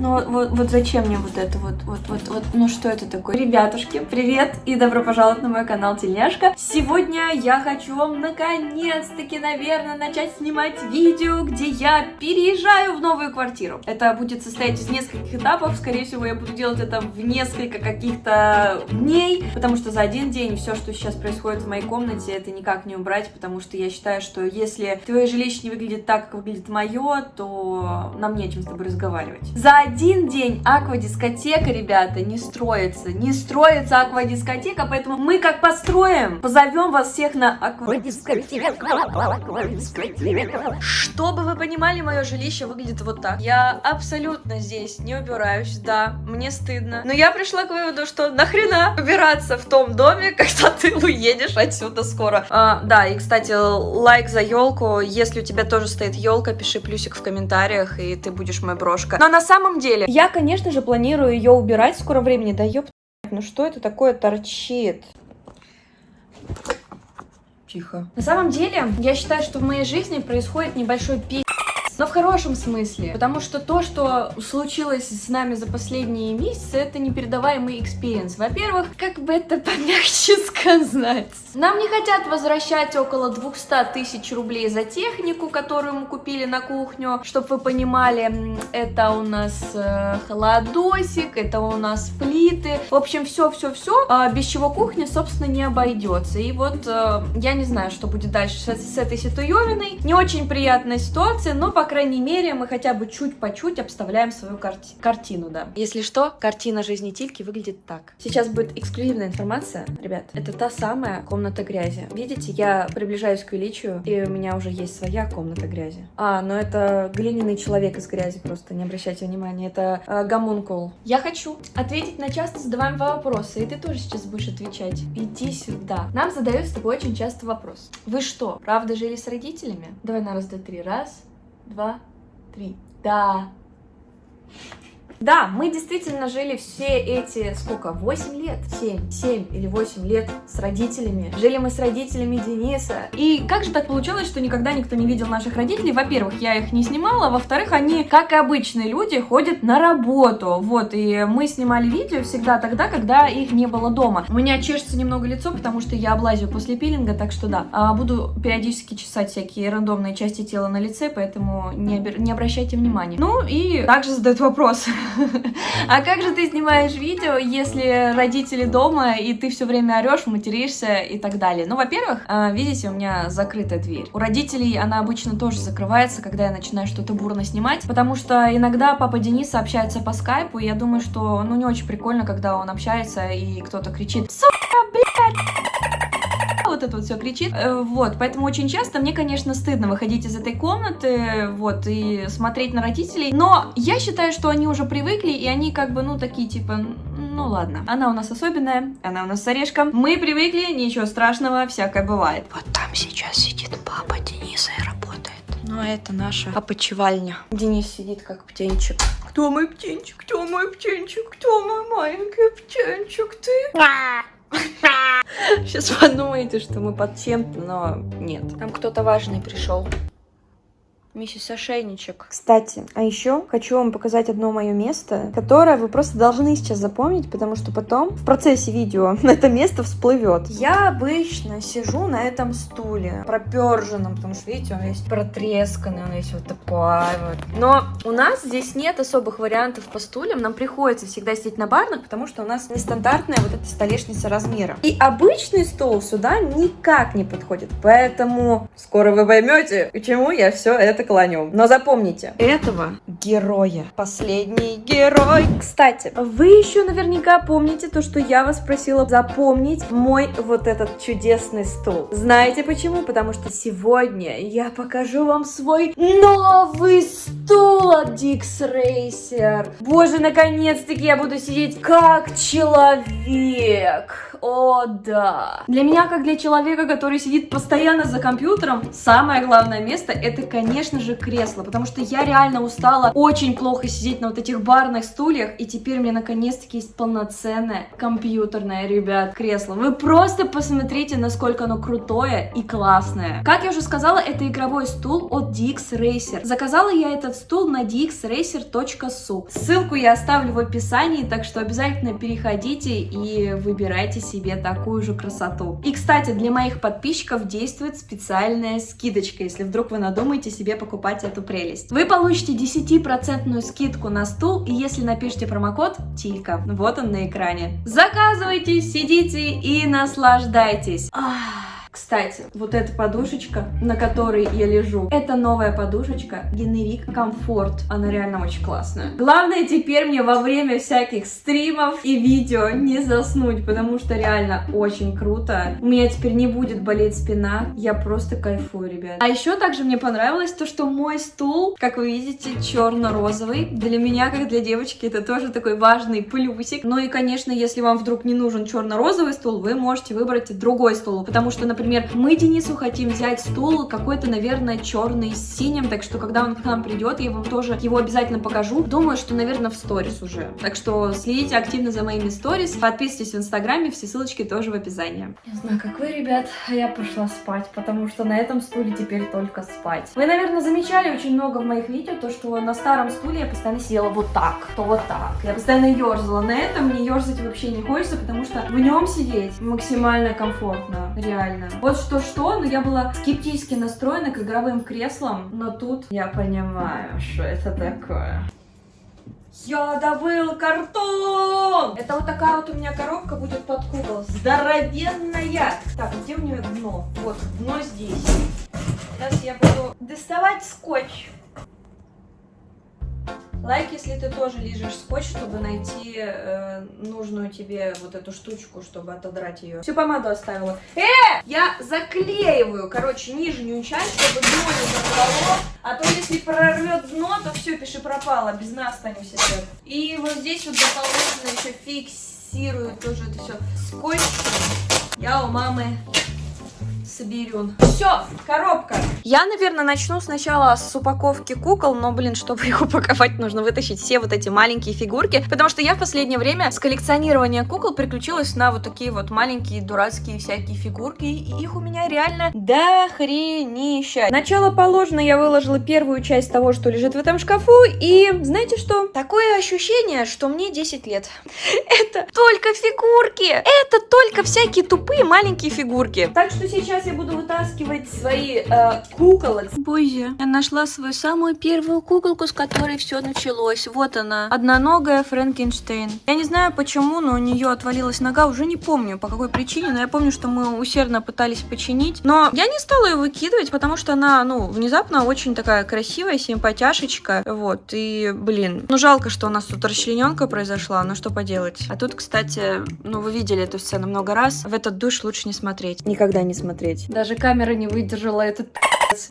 Ну вот, вот зачем мне вот это вот, вот, вот, вот, ну что это такое? Ребятушки, привет и добро пожаловать на мой канал Тельняшка. Сегодня я хочу вам наконец-таки, наверное, начать снимать видео, где я переезжаю в новую квартиру. Это будет состоять из нескольких этапов, скорее всего я буду делать это в несколько каких-то дней, потому что за один день все, что сейчас происходит в моей комнате, это никак не убрать, потому что я считаю, что если твое жилище не выглядит так, как выглядит мое, то нам нечем с тобой разговаривать. За один день аквадискотека, ребята, не строится. Не строится аквадискотека, поэтому мы как построим, позовем вас всех на аквадискотеку. Чтобы вы понимали, мое жилище выглядит вот так. Я абсолютно здесь не убираюсь, да, мне стыдно. Но я пришла к выводу, что нахрена убираться в том доме, когда ты уедешь отсюда скоро. А, да, и, кстати, лайк за елку. Если у тебя тоже стоит елка, пиши плюсик в комментариях, и ты будешь моя брошка. Но на самом деле, я, конечно же, планирую ее убирать в скором времени. Да ёп, ну что это такое торчит? Тихо. На самом деле, я считаю, что в моей жизни происходит небольшой пи***. Но в хорошем смысле, потому что то, что случилось с нами за последние месяцы, это непередаваемый experience. Во-первых, как бы это помягче сказать. Нам не хотят возвращать около 200 тысяч рублей за технику, которую мы купили на кухню. Чтобы вы понимали, это у нас э, холодосик, это у нас плиты. В общем, все-все-все, э, без чего кухня, собственно, не обойдется. И вот э, я не знаю, что будет дальше с, с этой ситуевиной. Не очень приятная ситуация, но пока крайней мере, мы хотя бы чуть по чуть обставляем свою карти картину, да. Если что, картина жизни Тильки выглядит так. Сейчас будет эксклюзивная информация, ребят. Это та самая комната грязи. Видите, я приближаюсь к величию, и у меня уже есть своя комната грязи. А, но это глиняный человек из грязи, просто не обращайте внимания. Это э, гомункул. Я хочу ответить на часто задаваемые вопросы, и ты тоже сейчас будешь отвечать. Иди сюда. Нам задают с тобой очень часто вопрос. Вы что, правда жили с родителями? Давай на раз, два, три. Раз, два, три. Да. Да, мы действительно жили все эти, сколько, 8 лет? 7, 7 или 8 лет с родителями. Жили мы с родителями Дениса. И как же так получилось, что никогда никто не видел наших родителей? Во-первых, я их не снимала, во-вторых, они, как и обычные люди, ходят на работу. Вот, и мы снимали видео всегда тогда, когда их не было дома. У меня чешется немного лицо, потому что я облазию после пилинга, так что да. А, буду периодически чесать всякие рандомные части тела на лице, поэтому не, не обращайте внимания. Ну и также задают вопрос. А как же ты снимаешь видео, если родители дома, и ты все время орешь, материшься и так далее? Ну, во-первых, а, видите, у меня закрытая дверь. У родителей она обычно тоже закрывается, когда я начинаю что-то бурно снимать, потому что иногда папа Денис общается по скайпу, и я думаю, что, ну, не очень прикольно, когда он общается, и кто-то кричит «Сука, блядь!» Вот это вот все кричит. Э, вот, поэтому очень часто мне, конечно, стыдно выходить из этой комнаты, вот, и смотреть на родителей. Но я считаю, что они уже привыкли, и они как бы, ну, такие, типа, ну ладно. Она у нас особенная, она у нас с орешком. Мы привыкли, ничего страшного, всякое бывает. Вот там сейчас сидит папа Дениса и работает. Ну, это наша опочивальня. Денис сидит как птенчик. Кто мой птенчик? Кто мой птенчик? Кто мой маленький птенчик? Ты? Сейчас подумаете, что мы под чем-то, но нет. Там кто-то важный пришел. Миссис Ошейничек. Кстати, а еще хочу вам показать одно мое место, которое вы просто должны сейчас запомнить, потому что потом в процессе видео это место всплывет. Я обычно сижу на этом стуле, проперженном, потому что, видите, он весь протресканный, он весь вот такой вот. Но у нас здесь нет особых вариантов по стульям, нам приходится всегда сидеть на барных, потому что у нас нестандартная вот эта столешница размера. И обычный стол сюда никак не подходит, поэтому скоро вы поймете, почему я все это клонем. Но запомните, этого героя. Последний герой. Кстати, вы еще наверняка помните то, что я вас просила запомнить мой вот этот чудесный стул. Знаете почему? Потому что сегодня я покажу вам свой новый стул от Dix Racer. Боже, наконец-таки я буду сидеть как человек. О, да. Для меня, как для человека, который сидит постоянно за компьютером, самое главное место это, конечно же, кресло, потому что я реально устала очень плохо сидеть на вот этих барных стульях, и теперь меня наконец-таки есть полноценное компьютерное, ребят, кресло. Вы просто посмотрите, насколько оно крутое и классное. Как я уже сказала, это игровой стул от DX Racer. Заказала я этот стул на 10 dxracer.su. Ссылку я оставлю в описании, так что обязательно переходите и выбирайте себе такую же красоту. И, кстати, для моих подписчиков действует специальная скидочка, если вдруг вы надумаете себе покупать эту прелесть. Вы получите 10% скидку на стул, если напишите промокод ТИЛЬКА, вот он на экране. Заказывайте, сидите и наслаждайтесь. Ах. Кстати, вот эта подушечка, на которой я лежу, это новая подушечка Генерик Комфорт. Она реально очень классная. Главное теперь мне во время всяких стримов и видео не заснуть, потому что реально очень круто. У меня теперь не будет болеть спина. Я просто кайфую, ребят. А еще также мне понравилось то, что мой стул, как вы видите, черно-розовый. Для меня, как для девочки, это тоже такой важный плюсик. Ну и, конечно, если вам вдруг не нужен черно-розовый стул, вы можете выбрать другой стул, потому что, например, например, мы Денису хотим взять стул какой-то, наверное, черный с синим, так что, когда он к нам придет, я вам тоже его обязательно покажу. Думаю, что, наверное, в сторис уже. Так что следите активно за моими сторис, подписывайтесь в инстаграме, все ссылочки тоже в описании. Не знаю, как вы, ребят, а я пошла спать, потому что на этом стуле теперь только спать. Вы, наверное, замечали очень много в моих видео, то, что на старом стуле я постоянно сидела вот так, то вот так. Я постоянно ерзала. На этом мне ерзать вообще не хочется, потому что в нем сидеть максимально комфортно, реально. Вот что-что, но я была скептически настроена к игровым креслам, но тут я понимаю, что это такое. Я добыл картон! Это вот такая вот у меня коробка будет под кукол. Здоровенная! Так, где у нее дно? Вот, дно здесь. Сейчас я буду доставать скотч. Лайк, если ты тоже лежишь скотч, чтобы найти э, нужную тебе вот эту штучку, чтобы отодрать ее. Всю помаду оставила. Э! Я заклеиваю, короче, нижнюю часть, чтобы дно не закрывало. А то если прорвет дно, то все, пиши пропало, без нас останемся все. И вот здесь вот дополнительно еще фиксирую тоже это все скотчем. Я у мамы соберем. Все, коробка. Я, наверное, начну сначала с упаковки кукол, но, блин, чтобы их упаковать, нужно вытащить все вот эти маленькие фигурки, потому что я в последнее время с коллекционирования кукол приключилась на вот такие вот маленькие дурацкие всякие фигурки, и их у меня реально до хренища. Начало положено, я выложила первую часть того, что лежит в этом шкафу, и знаете что? Такое ощущение, что мне 10 лет. Это только фигурки! Это только всякие тупые маленькие фигурки. Так что сейчас я буду вытаскивать свои э, куколок. Боже, я нашла свою самую первую куколку, с которой все началось. Вот она, одноногая Франкенштейн. Я не знаю почему, но у нее отвалилась нога, уже не помню по какой причине, но я помню, что мы усердно пытались починить. Но я не стала ее выкидывать, потому что она, ну, внезапно очень такая красивая, симпатяшечка. Вот, и, блин, ну жалко, что у нас тут расчлененка произошла, но что поделать. А тут, кстати, ну вы видели эту сцену много раз, в этот душ лучше не смотреть. Никогда не смотреть смотреть. Даже камера не выдержала этот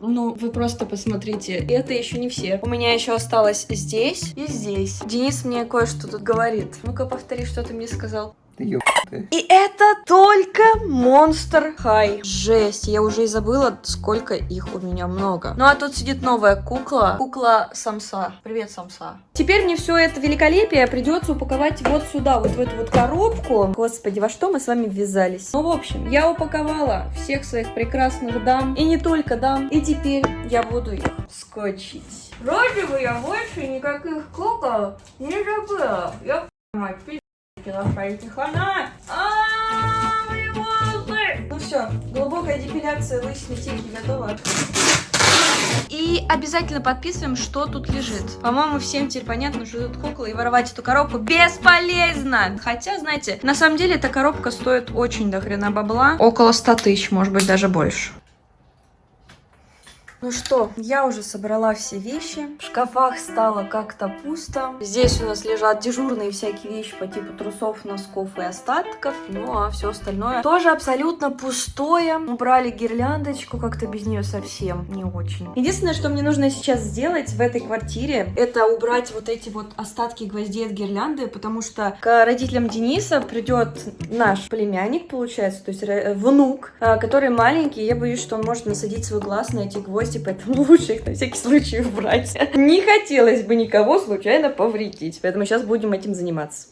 ну, вы просто посмотрите. Это еще не все. У меня еще осталось здесь и здесь. Денис мне кое-что тут говорит. Ну-ка, повтори, что ты мне сказал. И это только Monster High. Жесть, я уже и забыла, сколько их у меня много. Ну а тут сидит новая кукла. Кукла Самса. Привет, Самса. Теперь мне все это великолепие придется упаковать вот сюда, вот в эту вот коробку. Господи, во что мы с вами ввязались? Ну, в общем, я упаковала всех своих прекрасных дам. И не только дам. И теперь я буду их скотчить. Вроде бы я больше никаких кукол не забыла. Я мать, Лошадки хана! А, мои волосы! Ну все, глубокая депиляция лысины тельки готова. И обязательно подписываем, что тут лежит. По-моему, всем теперь понятно, что тут кукла, и воровать эту коробку бесполезно. Хотя, знаете, на самом деле эта коробка стоит очень до хрена бабла. Около 100 тысяч, может быть, даже больше. Ну что, я уже собрала все вещи. В шкафах стало как-то пусто. Здесь у нас лежат дежурные всякие вещи по типу трусов, носков и остатков. Ну а все остальное тоже абсолютно пустое. Убрали гирляндочку, как-то без нее совсем не очень. Единственное, что мне нужно сейчас сделать в этой квартире, это убрать вот эти вот остатки гвоздей от гирлянды, потому что к родителям Дениса придет наш племянник, получается, то есть внук, а, который маленький, я боюсь, что он может насадить свой глаз на эти гвозди гости, поэтому лучше их на всякий случай убрать. Не хотелось бы никого случайно повредить, поэтому сейчас будем этим заниматься.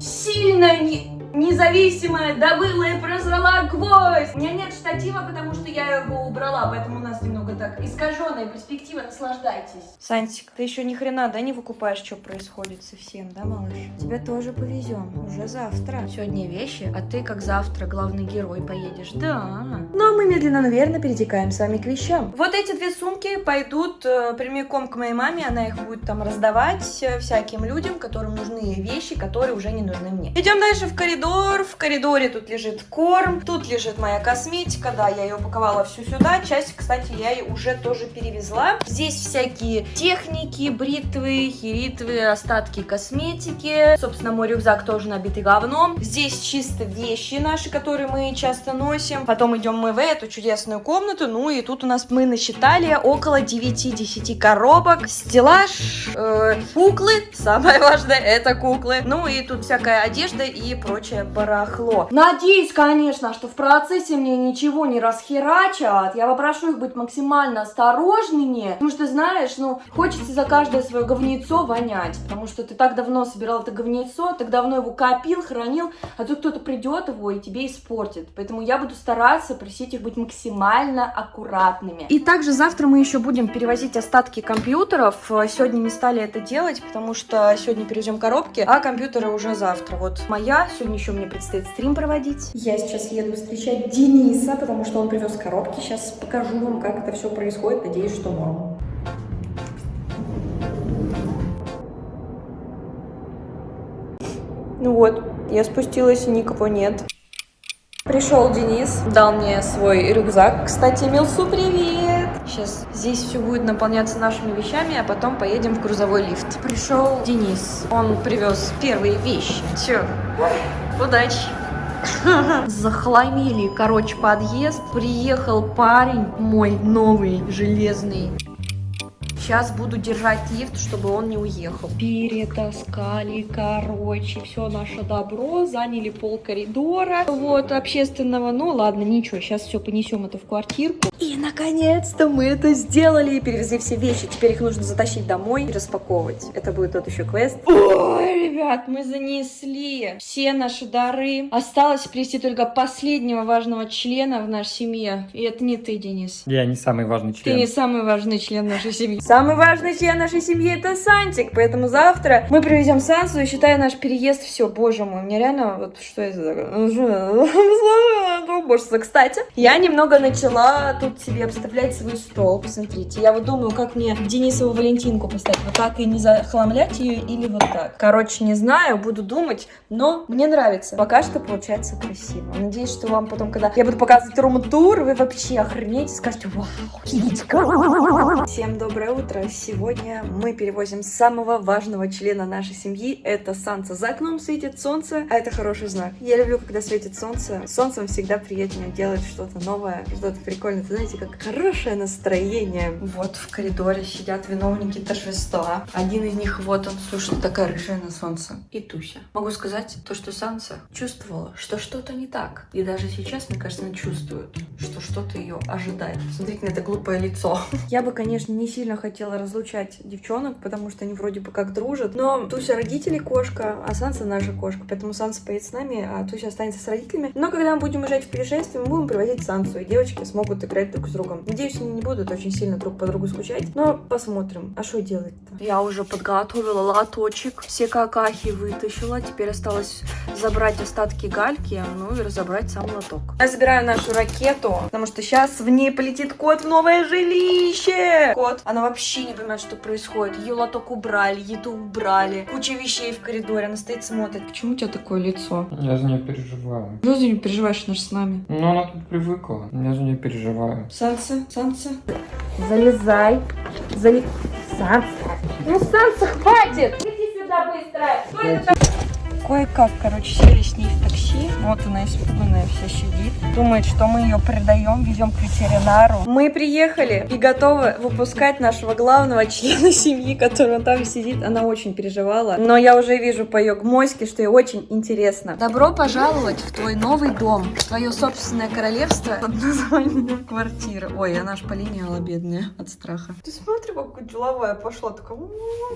Сильно не независимая добыла и прозрала гвоздь. У меня нет штатива, потому что я его убрала, поэтому у нас немного так искаженная перспектива, наслаждайтесь. Сантик, ты еще ни хрена, да, не выкупаешь, что происходит совсем, да, малыш? Тебе тоже повезем, уже завтра. Сегодня вещи, а ты как завтра главный герой поедешь, да. Ну а мы медленно, наверное, перетекаем с вами к вещам. Вот эти две сумки пойдут э, прямиком к моей маме, она их будет там раздавать э, всяким людям, которым нужны вещи, которые уже не нужны мне. Идем дальше в коридор, в коридоре тут лежит корм, тут лежит моя косметика, да, я ее упаковала всю сюда, часть, кстати, я ее уже тоже перевезла. Здесь всякие техники, бритвы, херитвы, остатки косметики, собственно, мой рюкзак тоже набитый говном. Здесь чисто вещи наши, которые мы часто носим. Потом идем мы в эту чудесную комнату, ну и тут у нас мы насчитали около 9-10 коробок, стеллаж, э, куклы, самое важное это куклы, ну и тут всякая одежда и прочее барахло. Надеюсь, конечно, что в процессе мне ничего не расхерачат, я попрошу их быть максимально осторожными, потому что, знаешь, ну, хочется за каждое свое говнецо вонять, потому что ты так давно собирал это говнецо, так давно его копил, хранил, а тут кто-то придет его и тебе испортит, поэтому я буду стараться просить их быть максимально аккуратными. И также завтра мы еще будем перевозить остатки компьютеров, сегодня не стали это делать, потому что сегодня перевезем коробки, а компьютеры уже завтра. Вот моя, сегодня еще мне предстоит стрим проводить. Я сейчас еду встречать Дениса, потому что он привез коробки. Сейчас покажу вам, как это все происходит. Надеюсь, что норм. Ну вот, я спустилась и никого нет. Пришел Денис, дал мне свой рюкзак. Кстати, Милсу, привет! Сейчас здесь все будет наполняться нашими вещами, а потом поедем в грузовой лифт. Пришел Денис, он привез первые вещи. Все, удачи! Захламили, короче, подъезд. Приехал парень мой новый, железный. Сейчас буду держать лифт, чтобы он не уехал. Перетаскали, короче, все наше добро, заняли пол коридора, вот, общественного. Ну, ладно, ничего, сейчас все понесем это в квартирку. И, наконец-то, мы это сделали, перевезли все вещи. Теперь их нужно затащить домой и распаковывать. Это будет тот еще квест. Ой, ребят, мы занесли все наши дары. Осталось привести только последнего важного члена в нашей семье. И это не ты, Денис. Я не самый важный член. Ты не самый важный член нашей семьи. Самый важный член нашей семьи это Сантик, поэтому завтра мы привезем Сансу и считая наш переезд, все, боже мой, мне реально, вот что это такое? Боже, кстати, я немного начала тут себе обставлять свой стол, посмотрите, я вот думаю, как мне Денисову Валентинку поставить, вот так и не захламлять ее или вот так. Короче, не знаю, буду думать, но мне нравится. Пока что получается красиво. Надеюсь, что вам потом, когда я буду показывать рум-тур, вы вообще охренеете и скажете, вау, Всем доброе утро утро! Сегодня мы перевозим самого важного члена нашей семьи. Это Санса. За окном светит солнце, а это хороший знак. Я люблю, когда светит солнце. Солнцем всегда приятнее делать что-то новое, что-то прикольное. Ты знаете, как хорошее настроение. Вот в коридоре сидят виновники торжества. Один из них, вот он, слушай, такая рыжая на солнце. И Туся. Могу сказать то, что Санса чувствовала, что что-то не так. И даже сейчас, мне кажется, она чувствует, что что-то ее ожидает. Смотрите на это глупое лицо. Я бы, конечно, не сильно хотела хотела разлучать девчонок, потому что они вроде бы как дружат. Но Туся родители кошка, а Санса наша кошка. Поэтому Санса поедет с нами, а Туся останется с родителями. Но когда мы будем уезжать в путешествие, мы будем привозить Сансу, и девочки смогут играть друг с другом. Надеюсь, они не будут очень сильно друг по другу скучать. Но посмотрим. А что делать-то? Я уже подготовила лоточек. Все какахи вытащила. Теперь осталось забрать остатки гальки, ну и разобрать сам лоток. Я забираю нашу ракету, потому что сейчас в ней полетит кот в новое жилище. Кот, она вообще вообще не понимает, что происходит. Ее лоток убрали, еду убрали, куча вещей в коридоре, она стоит смотрит. Почему у тебя такое лицо? Я за нее переживаю. Что за нее переживаешь, она же с нами? Ну, она тут привыкла. Я за нее переживаю. Санса, Санса. Залезай. Залез... Санса. Ну, Санса, хватит! Иди сюда быстро. Что это Кое-как, короче, сели с ней в. Вот она испуганная вся сидит. Думает, что мы ее продаем, везем к ветеринару. Мы приехали и готовы выпускать нашего главного члена семьи, который там сидит. Она очень переживала. Но я уже вижу по ее гмоське, что ей очень интересно. Добро пожаловать в твой новый дом. Твое собственное королевство под названием квартира. Ой, она аж полиняла, бедная, от страха. Ты смотри, какая деловая пошла. Такая,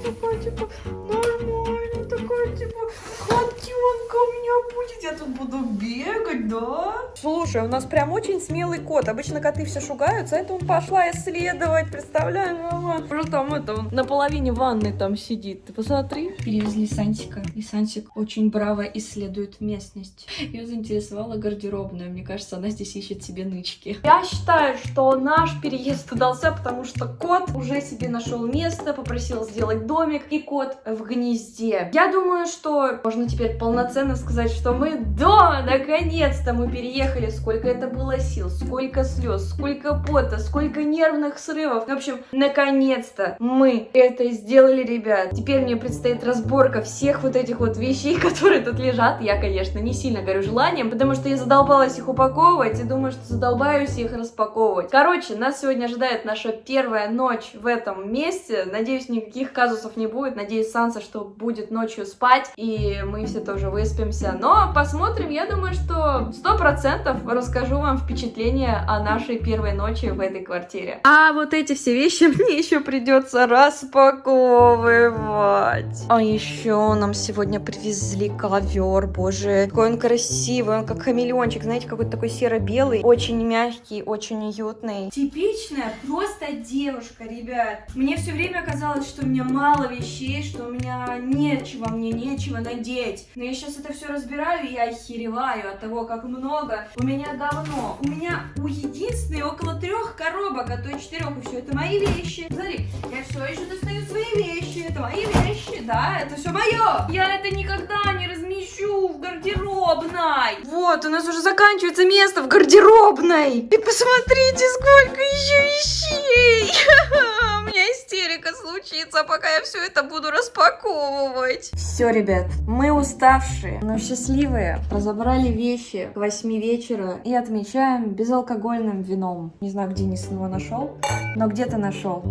такая, типа, нормально, такая, типа, котенка у меня будет. Я тут буду буду бегать, да? Слушай, у нас прям очень смелый кот. Обычно коты все шугаются, а это он пошла исследовать, представляешь, мама? Что там это, он на половине ванны там сидит. Ты посмотри. Перевезли Сантика, и Сантик очень браво исследует местность. Ее заинтересовала гардеробная. Мне кажется, она здесь ищет себе нычки. Я считаю, что наш переезд удался, потому что кот уже себе нашел место, попросил сделать домик, и кот в гнезде. Я думаю, что можно теперь полноценно сказать, что мы дома, наконец-то мы переехали. Сколько это было сил, сколько слез, сколько пота, сколько нервных срывов. В общем, наконец-то мы это сделали, ребят. Теперь мне предстоит разборка всех вот этих вот вещей, которые тут лежат. Я, конечно, не сильно горю желанием, потому что я задолбалась их упаковывать и думаю, что задолбаюсь их распаковывать. Короче, нас сегодня ожидает наша первая ночь в этом месте. Надеюсь, никаких казусов не будет. Надеюсь, Санса, что будет ночью спать, и мы все тоже выспимся. Но посмотрим, я думаю, что сто процентов расскажу вам впечатление о нашей первой ночи в этой квартире. А вот эти все вещи мне еще придется распаковывать. А еще нам сегодня привезли ковер, боже, какой он красивый, он как хамелеончик, знаете, какой-то такой серо-белый, очень мягкий, очень уютный. Типичная просто девушка, ребят. Мне все время казалось, что у меня мало вещей, что у меня нечего, мне нечего надеть. Но я сейчас это все разбираю, и я охереваю от того, как много у меня говно. У меня у единственной около трех коробок, а то и четырех, и все это мои вещи. Смотри, я все еще достаю свои вещи, это мои вещи, да, это все мое. Я это никогда не размещу в гардеробной. Вот, у нас уже заканчивается место в гардеробной. И посмотрите, сколько еще вещей. У меня истерика случится, пока я все это буду распаковывать. Все, ребят, мы уставшие, но счастливые. Разобрали вещи к 8 вечера и отмечаем безалкогольным вином. Не знаю, где Денис его нашел, но где-то нашел.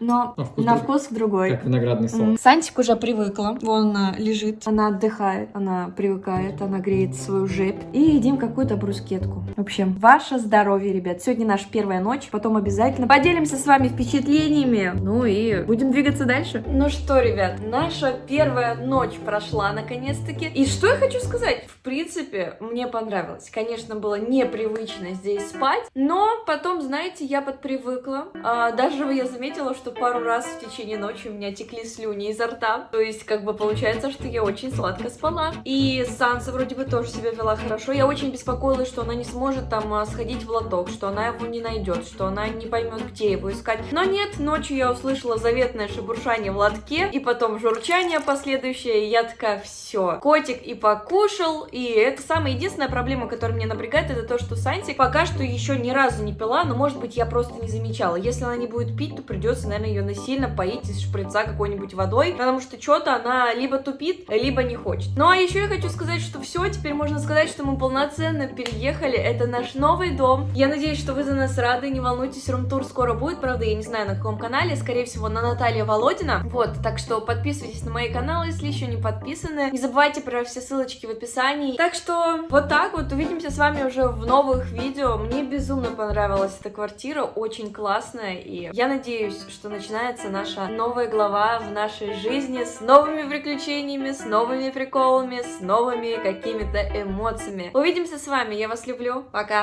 Но На вкус на вкус другой. Как виноградный сок. Сантик уже привыкла. Вон а, лежит. Она отдыхает, она привыкает, она греет свою жепь. И едим какую-то брускетку. В общем, ваше здоровье, ребят. Сегодня наша первая ночь. Потом обязательно поделимся с вами впечатлениями. Ну и будем двигаться дальше. Ну что, ребят, наша первая ночь прошла наконец-таки. И что я хочу сказать? В принципе, мне понравилось. Конечно, было непривычно здесь спать. Но потом, знаете, я подпривыкла. А, даже я заметила, что пару раз в течение ночи у меня текли слюни изо рта. То есть, как бы получается, что я очень сладко спала. И Санса вроде бы тоже себя вела хорошо. Я очень беспокоилась, что она не сможет там а, сходить в лоток, что она его не найдет, что она не поймет, где его искать. Но нет, ночью я услышала заветное шебуршание в лотке, и потом журчание последующее, и я такая, все, котик и покушал, и это самая единственная проблема, которая меня напрягает, это то, что Сантик пока что еще ни разу не пила, но может быть я просто не замечала. Если она не будет пить, то придется, наверное, ее насильно поить из шприца какой-нибудь водой, потому что что-то она либо тупит, либо не хочет. Ну а еще я хочу сказать, что все, теперь можно сказать, что мы полноценно переехали, это наш новый дом. Я надеюсь, что вы за нас рады, не волнуйтесь, рум-тур скоро будет, правда, я не знаю на каком канале, скорее всего на Наталья Володина. Вот, так что подписывайтесь на мои каналы, если еще не подписаны. Не забывайте про все ссылочки в описании. Так что вот так вот, увидимся с вами уже в новых видео. Мне безумно понравилась эта квартира, очень классная, и я надеюсь, что начинается наша новая глава в нашей жизни с новыми приключениями, с новыми приколами, с новыми какими-то эмоциями. Увидимся с вами, я вас люблю, пока!